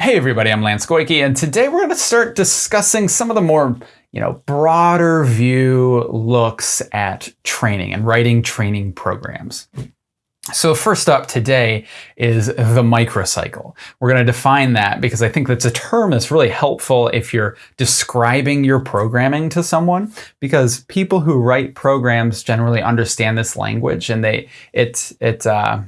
Hey everybody, I'm Lance Goyke, and today we're going to start discussing some of the more, you know, broader view looks at training and writing training programs. So first up today is the microcycle. We're going to define that because I think that's a term that's really helpful if you're describing your programming to someone because people who write programs generally understand this language and they it it uh,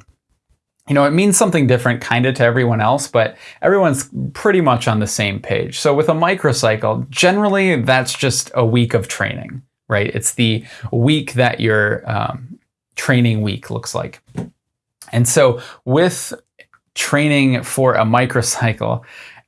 you know, it means something different kind of to everyone else, but everyone's pretty much on the same page. So with a microcycle, generally that's just a week of training, right? It's the week that your um, training week looks like. And so with training for a microcycle,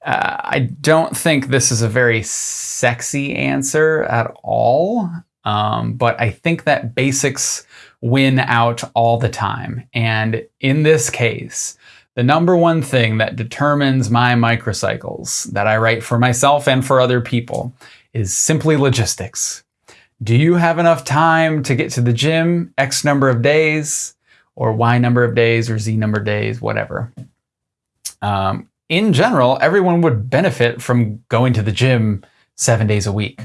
uh, I don't think this is a very sexy answer at all, um, but I think that basics win out all the time. And in this case, the number one thing that determines my microcycles that I write for myself and for other people is simply logistics. Do you have enough time to get to the gym X number of days or Y number of days or Z number of days, whatever? Um, in general, everyone would benefit from going to the gym seven days a week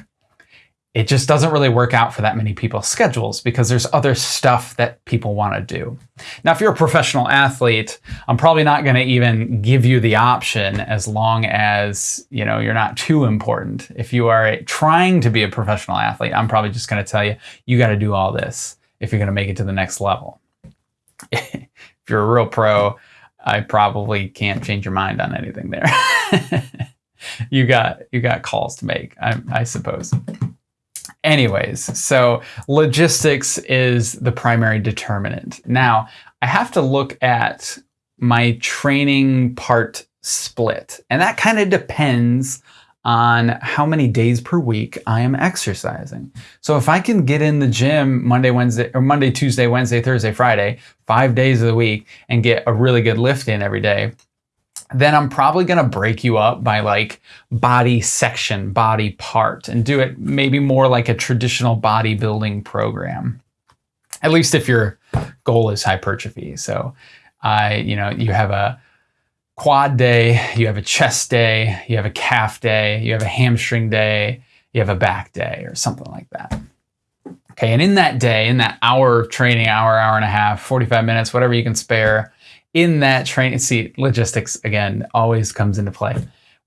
it just doesn't really work out for that many people's schedules because there's other stuff that people want to do. Now, if you're a professional athlete, I'm probably not going to even give you the option as long as, you know, you're not too important. If you are trying to be a professional athlete, I'm probably just going to tell you, you got to do all this if you're going to make it to the next level. if you're a real pro, I probably can't change your mind on anything there. you got you got calls to make, I, I suppose. Anyways, so logistics is the primary determinant. Now, I have to look at my training part split, and that kind of depends on how many days per week I am exercising. So if I can get in the gym Monday, Wednesday, or Monday, Tuesday, Wednesday, Thursday, Friday, five days of the week, and get a really good lift in every day, then I'm probably going to break you up by like body section, body part, and do it maybe more like a traditional bodybuilding program. At least if your goal is hypertrophy. So I, you know, you have a quad day, you have a chest day, you have a calf day, you have a hamstring day, you have a back day or something like that. Okay, and in that day, in that hour of training, hour, hour and a half, 45 minutes, whatever you can spare, in that training, see, logistics again always comes into play.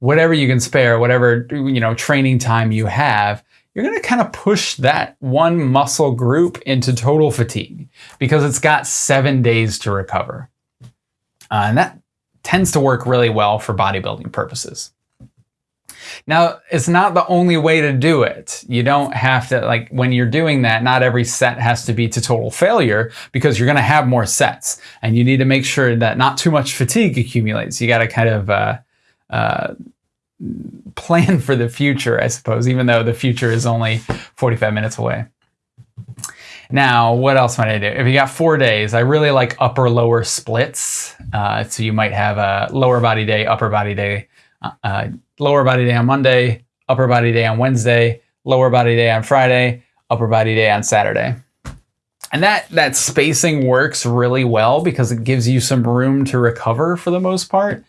Whatever you can spare, whatever you know training time you have, you're going to kind of push that one muscle group into total fatigue because it's got seven days to recover. Uh, and that tends to work really well for bodybuilding purposes. Now, it's not the only way to do it. You don't have to, like, when you're doing that, not every set has to be to total failure because you're going to have more sets. And you need to make sure that not too much fatigue accumulates. You got to kind of uh, uh, plan for the future, I suppose, even though the future is only 45 minutes away. Now, what else might I do? If you got four days, I really like upper lower splits. Uh, so you might have a lower body day, upper body day, uh, lower body day on Monday, upper body day on Wednesday, lower body day on Friday, upper body day on Saturday. And that, that spacing works really well because it gives you some room to recover for the most part.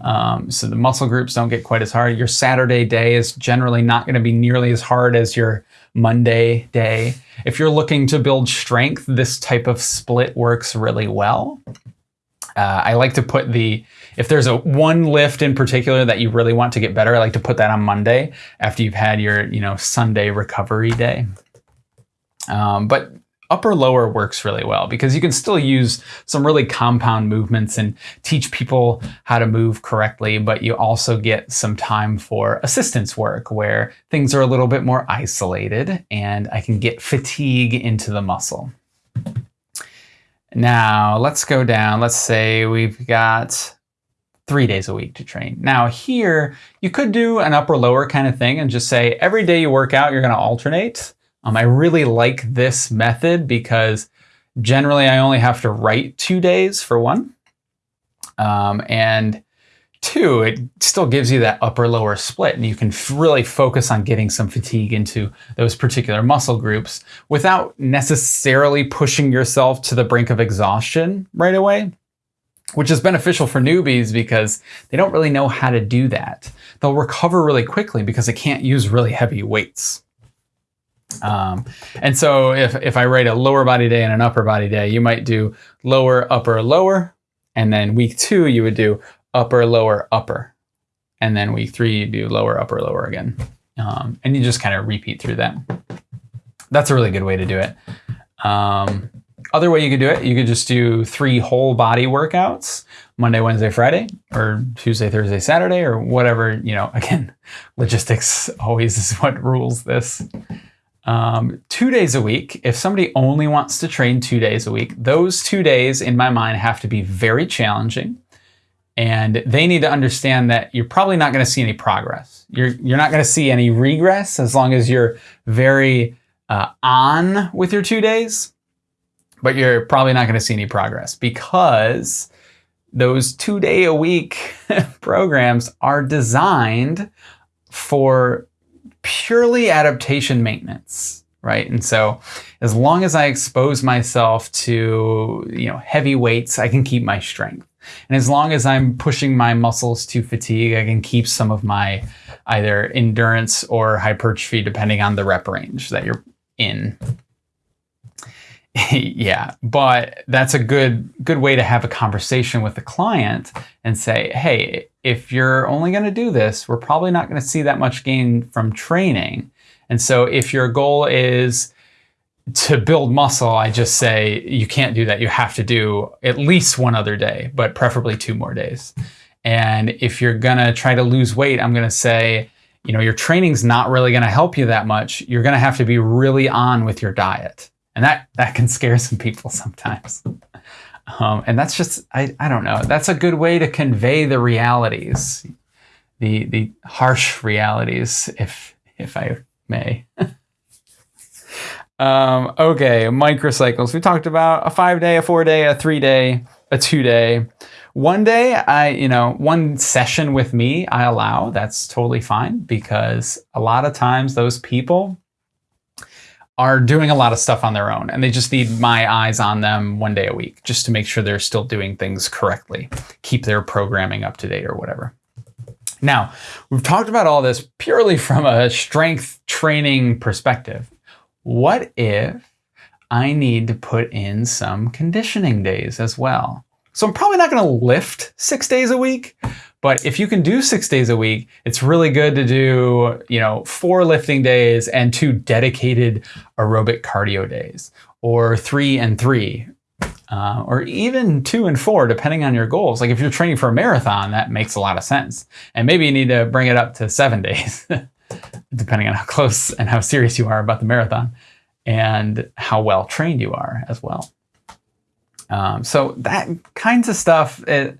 Um, so the muscle groups don't get quite as hard. Your Saturday day is generally not going to be nearly as hard as your Monday day. If you're looking to build strength, this type of split works really well. Uh, I like to put the, if there's a one lift in particular that you really want to get better, I like to put that on Monday after you've had your, you know, Sunday recovery day. Um, but upper lower works really well because you can still use some really compound movements and teach people how to move correctly, but you also get some time for assistance work where things are a little bit more isolated and I can get fatigue into the muscle. Now let's go down. Let's say we've got three days a week to train. Now here, you could do an upper lower kind of thing and just say every day you work out, you're gonna alternate. Um, I really like this method because generally I only have to write two days for one. Um, and two, it still gives you that upper lower split and you can really focus on getting some fatigue into those particular muscle groups without necessarily pushing yourself to the brink of exhaustion right away. which is beneficial for newbies because they don't really know how to do that. They'll recover really quickly because they can't use really heavy weights. Um, and so if, if I write a lower body day and an upper body day, you might do lower, upper, lower. And then week two, you would do upper, lower, upper. And then week three, you do lower, upper, lower again. Um, and you just kind of repeat through that. That's a really good way to do it. Um, other way you could do it, you could just do three whole body workouts Monday, Wednesday, Friday, or Tuesday, Thursday, Saturday, or whatever. You know, again, logistics always is what rules this. Um, two days a week. If somebody only wants to train two days a week, those two days in my mind have to be very challenging. And they need to understand that you're probably not going to see any progress. You're, you're not going to see any regress as long as you're very uh, on with your two days, but you're probably not going to see any progress because those two day a week programs are designed for purely adaptation maintenance, right? And so as long as I expose myself to, you know, heavy weights, I can keep my strength. And as long as I'm pushing my muscles to fatigue, I can keep some of my either endurance or hypertrophy depending on the rep range that you're in. yeah, but that's a good good way to have a conversation with the client and say, "Hey, if you're only going to do this, we're probably not going to see that much gain from training. And so if your goal is to build muscle, I just say you can't do that. You have to do at least one other day, but preferably two more days. And if you're going to try to lose weight, I'm going to say, you know, your training's not really going to help you that much. You're going to have to be really on with your diet. And that that can scare some people sometimes. Um, and that's just, I, I don't know, that's a good way to convey the realities, the, the harsh realities, if, if I may. um, okay, microcycles. We talked about a five day, a four day, a three day, a two day. One day, I, you know, one session with me, I allow. That's totally fine because a lot of times those people are doing a lot of stuff on their own and they just need my eyes on them one day a week just to make sure they're still doing things correctly, keep their programming up to date or whatever. Now, we've talked about all this purely from a strength training perspective. What if I need to put in some conditioning days as well? So I'm probably not going to lift six days a week, but if you can do six days a week, it's really good to do, you know, four lifting days and two dedicated aerobic cardio days, or three and three, uh, or even two and four, depending on your goals. Like if you're training for a marathon, that makes a lot of sense. And maybe you need to bring it up to seven days, depending on how close and how serious you are about the marathon and how well trained you are as well. Um, so that kinds of stuff, it,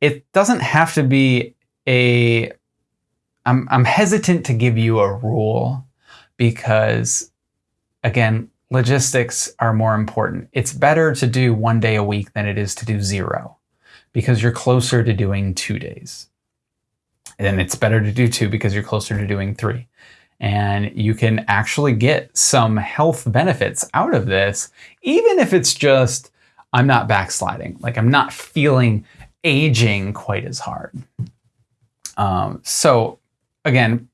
it doesn't have to be a I'm I'm hesitant to give you a rule because again, logistics are more important. It's better to do one day a week than it is to do zero because you're closer to doing two days. And it's better to do two because you're closer to doing three. And you can actually get some health benefits out of this, even if it's just, I'm not backsliding. Like I'm not feeling aging quite as hard. Um, so again,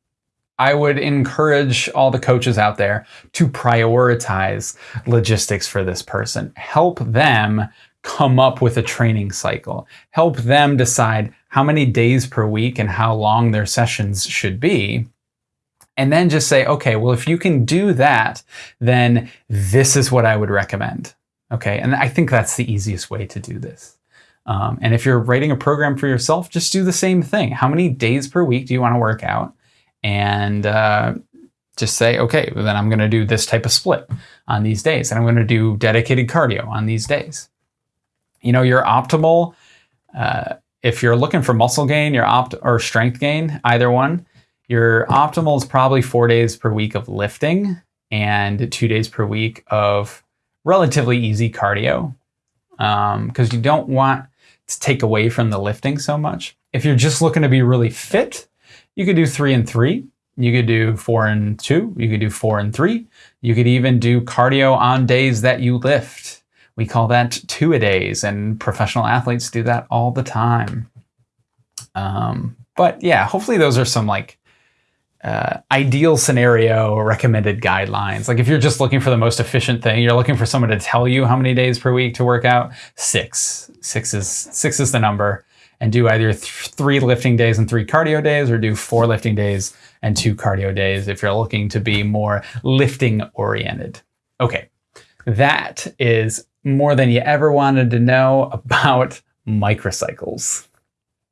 I would encourage all the coaches out there to prioritize logistics for this person. Help them come up with a training cycle. Help them decide how many days per week and how long their sessions should be. And then just say, okay, well, if you can do that, then this is what I would recommend. Okay. And I think that's the easiest way to do this. Um, and if you're writing a program for yourself, just do the same thing. How many days per week do you want to work out? And uh, just say, okay, well, then I'm going to do this type of split on these days. And I'm going to do dedicated cardio on these days. You know, your optimal, uh, if you're looking for muscle gain, your opt or strength gain, either one, your optimal is probably four days per week of lifting and two days per week of relatively easy cardio because um, you don't want to take away from the lifting so much. If you're just looking to be really fit, you could do three and three. You could do four and two. You could do four and three. You could even do cardio on days that you lift, We call that two a days, and professional athletes do that all the time. Um, but yeah, hopefully those are some like uh, ideal scenario recommended guidelines. Like if you're just looking for the most efficient thing, you're looking for someone to tell you how many days per week to work out. Six, six is six is the number, and do either th- three lifting days and three cardio days, or do four lifting days and two cardio days if you're looking to be more lifting oriented. Okay, that is more than you ever wanted to know about microcycles.